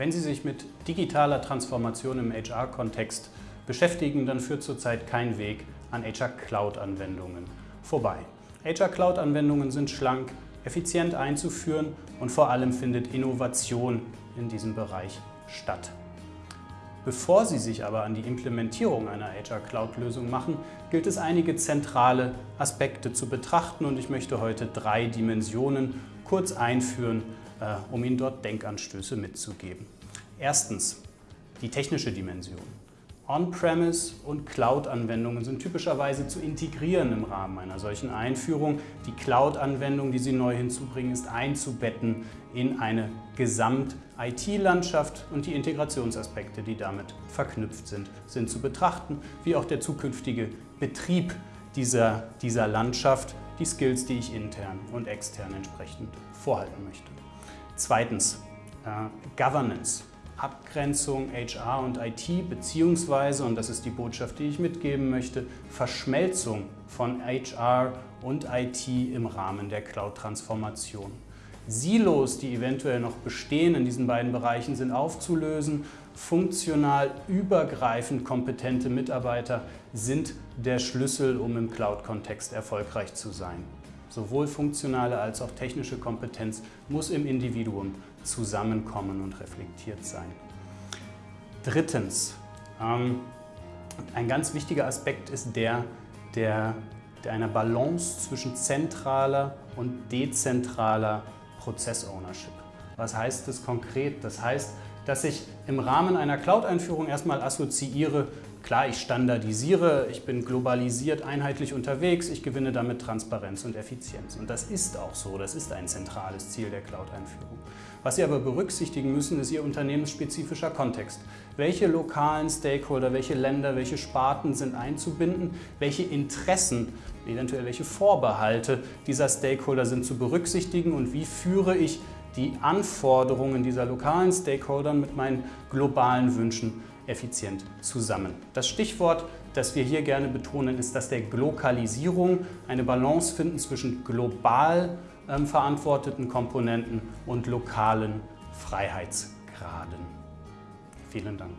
Wenn Sie sich mit digitaler Transformation im HR-Kontext beschäftigen, dann führt zurzeit kein Weg an HR-Cloud-Anwendungen vorbei. HR-Cloud-Anwendungen sind schlank, effizient einzuführen und vor allem findet Innovation in diesem Bereich statt. Bevor Sie sich aber an die Implementierung einer HR Cloud-Lösung machen, gilt es einige zentrale Aspekte zu betrachten und ich möchte heute drei Dimensionen kurz einführen, um Ihnen dort Denkanstöße mitzugeben. Erstens die technische Dimension. On-Premise und Cloud-Anwendungen sind typischerweise zu integrieren im Rahmen einer solchen Einführung. Die Cloud-Anwendung, die Sie neu hinzubringen, ist einzubetten in eine Gesamt-IT-Landschaft und die Integrationsaspekte, die damit verknüpft sind, sind zu betrachten, wie auch der zukünftige Betrieb dieser, dieser Landschaft, die Skills, die ich intern und extern entsprechend vorhalten möchte. Zweitens, äh, Governance. Abgrenzung HR und IT beziehungsweise, und das ist die Botschaft, die ich mitgeben möchte, Verschmelzung von HR und IT im Rahmen der Cloud-Transformation. Silos, die eventuell noch bestehen in diesen beiden Bereichen, sind aufzulösen. Funktional übergreifend kompetente Mitarbeiter sind der Schlüssel, um im Cloud-Kontext erfolgreich zu sein. Sowohl funktionale als auch technische Kompetenz muss im Individuum zusammenkommen und reflektiert sein. Drittens, ähm, ein ganz wichtiger Aspekt ist der, der, der einer Balance zwischen zentraler und dezentraler Prozess-Ownership. Was heißt das konkret? Das heißt, dass ich im Rahmen einer Cloud-Einführung erstmal assoziiere, Klar, ich standardisiere, ich bin globalisiert einheitlich unterwegs, ich gewinne damit Transparenz und Effizienz. Und das ist auch so, das ist ein zentrales Ziel der Cloud-Einführung. Was Sie aber berücksichtigen müssen, ist Ihr unternehmensspezifischer Kontext. Welche lokalen Stakeholder, welche Länder, welche Sparten sind einzubinden, welche Interessen, eventuell welche Vorbehalte dieser Stakeholder sind zu berücksichtigen und wie führe ich die Anforderungen dieser lokalen Stakeholder mit meinen globalen Wünschen effizient zusammen. Das Stichwort, das wir hier gerne betonen, ist das der Glokalisierung, eine Balance finden zwischen global ähm, verantworteten Komponenten und lokalen Freiheitsgraden. Vielen Dank.